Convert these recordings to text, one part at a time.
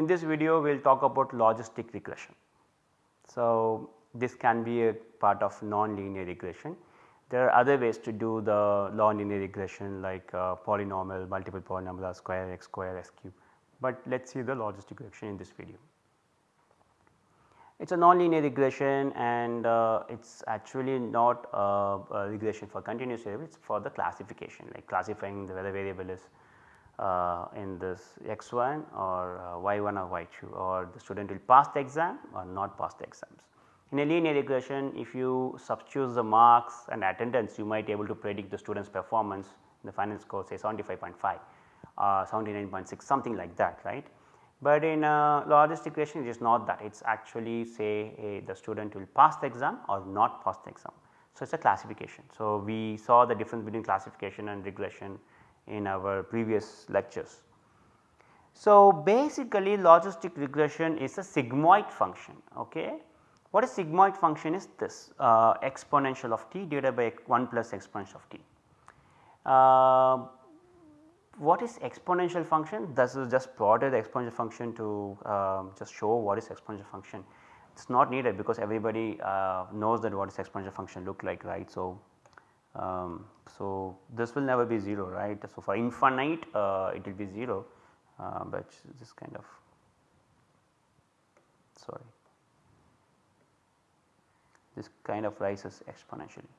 In this video we will talk about logistic regression. So, this can be a part of non-linear regression. There are other ways to do the non-linear regression like uh, polynomial, multiple polynomial square, x square, s cube, but let us see the logistic regression in this video. It is a non-linear regression and uh, it is actually not a, a, regression for continuous variable, it is for the classification like classifying the whether variable is uh, in this x1 or uh, y1 or y2 or the student will pass the exam or not pass the exams. In a linear regression if you substitute the marks and attendance you might be able to predict the student's performance in the final score say 75.5 or 79.6 something like that right. But in a logistic regression it is not that it is actually say the student will pass the exam or not pass the exam. So, it is a classification. So, we saw the difference between classification and regression in our previous lectures. So, basically logistic regression is a sigmoid function. Okay. What is sigmoid function is this uh, exponential of t divided by 1 plus exponential of t. Uh, what is exponential function? This is just plotted the exponential function to uh, just show what is exponential function. It is not needed because everybody uh, knows that what is exponential function look like right. So, um, so this will never be 0 right. So, for infinite uh, it will be 0, uh, but this kind of sorry this kind of rises exponentially.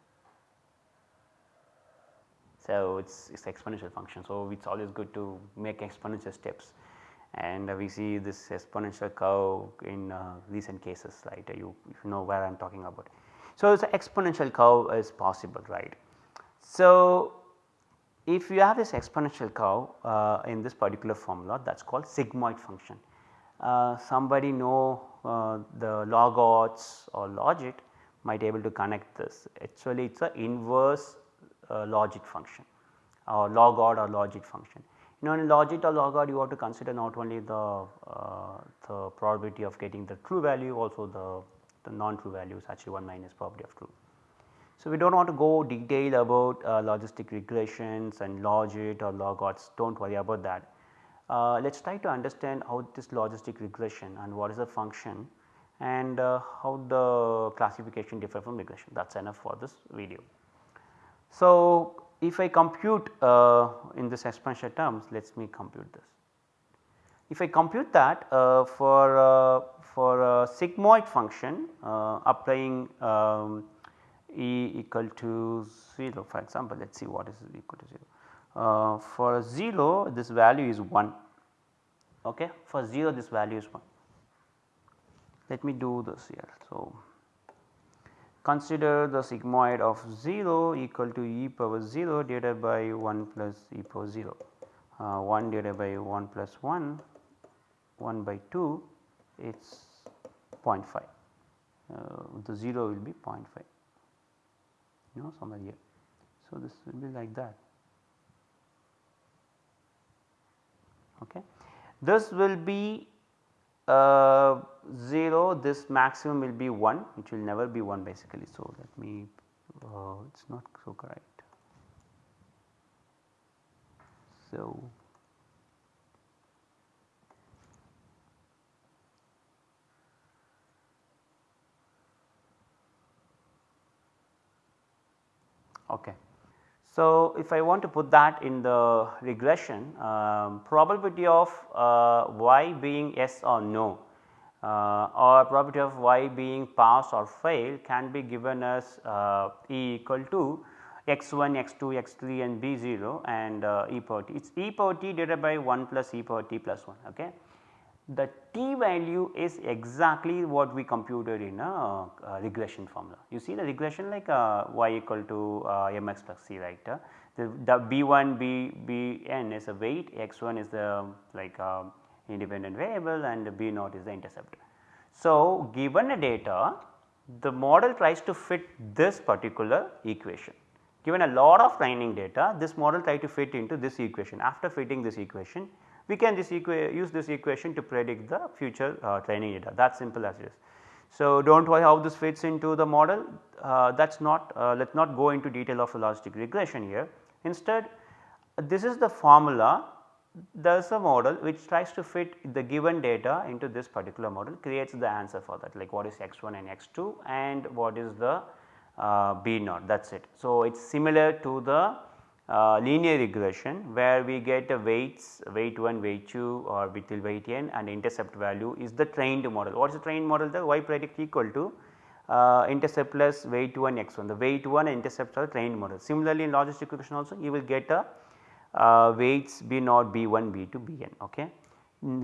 So, it is it's exponential function. So, it is always good to make exponential steps and uh, we see this exponential curve in uh, recent cases right you, you know where I am talking about. So, the exponential curve is possible right. So, if you have this exponential curve uh, in this particular formula that is called sigmoid function. Uh, somebody know uh, the log odds or logit might able to connect this actually it is a inverse uh, logit function or log odd or logit function. You know in logit or log odd you have to consider not only the, uh, the probability of getting the true value also the, the non true value is actually 1 minus probability of true. So, we do not want to go detail about uh, logistic regressions and logit or log odds do not worry about that. Uh, let us try to understand how this logistic regression and what is the function and uh, how the classification differ from regression that is enough for this video. So, if I compute uh, in this exponential terms let us me compute this. If I compute that uh, for, uh, for sigmoid function applying um, E equal to 0 for example let us see what is equal to 0. Uh, for 0 this value is 1 okay for 0 this value is 1. Let me do this here. So, consider the sigmoid of 0 equal to e power 0 divided by 1 plus e power 0 uh, 1 divided by 1 plus 1 1 by 2 it is 0.5 uh, the 0 will be 0.5 you know somewhere here. So, this will be like that. Okay. This will be uh, 0 this maximum will be 1 it will never be 1 basically. So, let me uh, it is not so correct. So, Okay. So, if I want to put that in the regression um, probability of uh, y being yes or no uh, or probability of y being pass or fail can be given as uh, E equal to x1, x2, x3 and b0 and uh, e power t. It is e power t divided by 1 plus e power t plus 1. Okay the t value is exactly what we computed in a, a regression formula. You see the regression like uh, y equal to uh, mx plus c right. Uh, the, the b1 b bn is a weight x1 is the like uh, independent variable and b naught is the intercept. So, given a data the model tries to fit this particular equation. Given a lot of training data this model try to fit into this equation after fitting this equation we can this use this equation to predict the future uh, training data that simple as it is. So, do not worry how this fits into the model uh, that is not uh, let us not go into detail of logistic regression here. Instead this is the formula there is a model which tries to fit the given data into this particular model creates the answer for that like what is x1 and x2 and what is the uh, b naught that is it. So, it is similar to the uh, linear regression where we get a weights weight 1 weight 2 or till weight n and intercept value is the trained model. What is the trained model the y predict equal to uh, intercept plus weight 1 x 1 the weight 1 and intercepts are trained model. Similarly, in logistic regression also you will get a uh, weights b naught b 1 b 2 b n ok.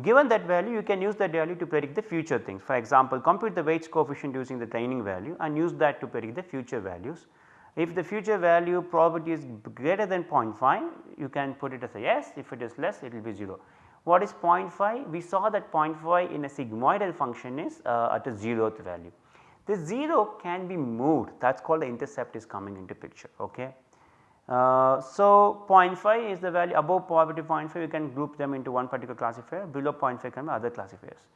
Given that value you can use that value to predict the future things for example compute the weights coefficient using the training value and use that to predict the future values. If the future value probability is greater than 0.5 you can put it as a yes if it is less it will be 0. What is 0.5? We saw that 0.5 in a sigmoidal function is uh, at a zeroth value. The 0 can be moved that is called the intercept is coming into picture ok. Uh, so 0.5 is the value above probability 0.5 you can group them into one particular classifier below 0.5 can be other classifiers.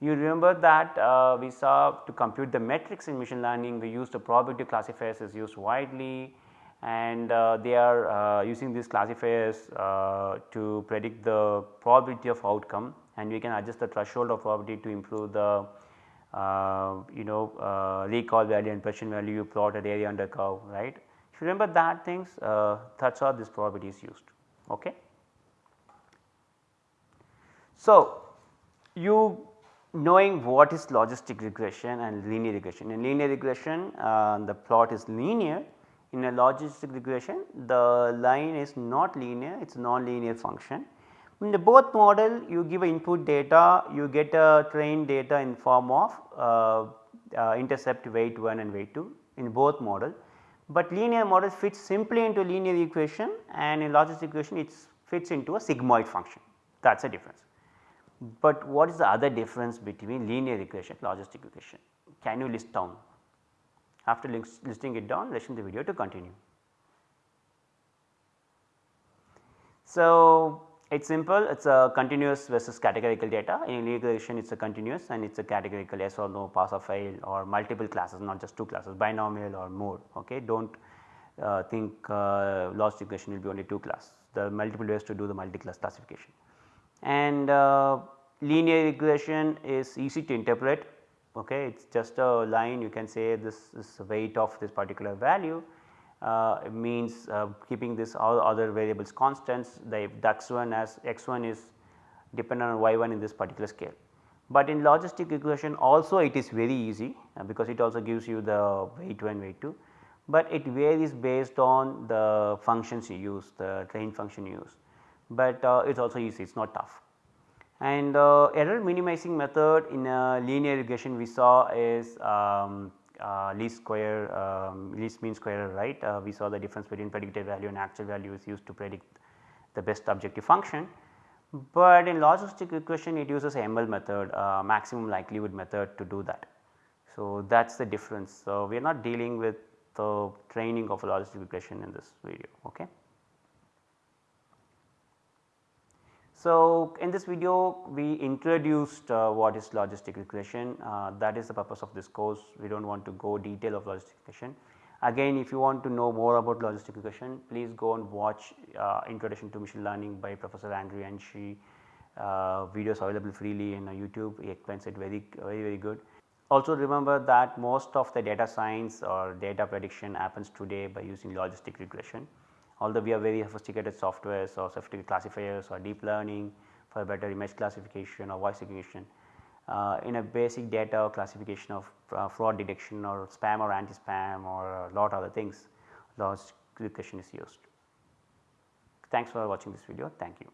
You remember that uh, we saw to compute the metrics in machine learning we used the probability classifiers is used widely and uh, they are uh, using these classifiers uh, to predict the probability of outcome and we can adjust the threshold of probability to improve the you know recall value and precision value you plot at area under curve right if you remember that things uh, that is how this probability is used. Okay. So, you knowing what is logistic regression and linear regression. In linear regression uh, the plot is linear in a logistic regression the line is not linear it is non-linear function. In the both model you give input data you get a trained data in form of uh, uh, intercept weight 1 and weight 2 in both model but linear model fits simply into linear equation and in logistic equation it fits into a sigmoid function that is a difference. But what is the other difference between linear regression logistic regression? Can you list down? After listing it down listen the video to continue. So, it is simple it is a continuous versus categorical data in linear regression it is a continuous and it is a categorical yes or no pass or fail or multiple classes not just two classes binomial or more ok. Do not uh, think uh, loss regression will be only two class there are multiple ways to do the multi-class classification. And uh, linear regression is easy to interpret ok it is just a line you can say this is weight of this particular value. Uh, means uh, keeping this all other variables constants the x1 as x1 is dependent on y1 in this particular scale. But in logistic regression also it is very easy uh, because it also gives you the weight 1 weight 2, but it varies based on the functions you use the train function you use, but uh, it is also easy it is not tough. And uh, error minimizing method in a linear regression we saw is um, uh, least square um, least mean square right uh, we saw the difference between predicted value and actual value is used to predict the best objective function. But in logistic regression it uses ML method uh, maximum likelihood method to do that. So, that is the difference. So, we are not dealing with the training of logistic regression in this video. Okay. So, in this video we introduced uh, what is logistic regression. Uh, that is the purpose of this course. We do not want to go detail of logistic regression. Again if you want to know more about logistic regression please go and watch uh, introduction to machine learning by professor Andrew Ng uh, videos available freely in YouTube. He explains it very very very good. Also remember that most of the data science or data prediction happens today by using logistic regression although we have very sophisticated softwares or sophisticated classifiers or deep learning for better image classification or voice recognition. Uh, in a basic data classification of uh, fraud detection or spam or anti-spam or a lot of other things, loss regression is used. Thanks for watching this video. Thank you.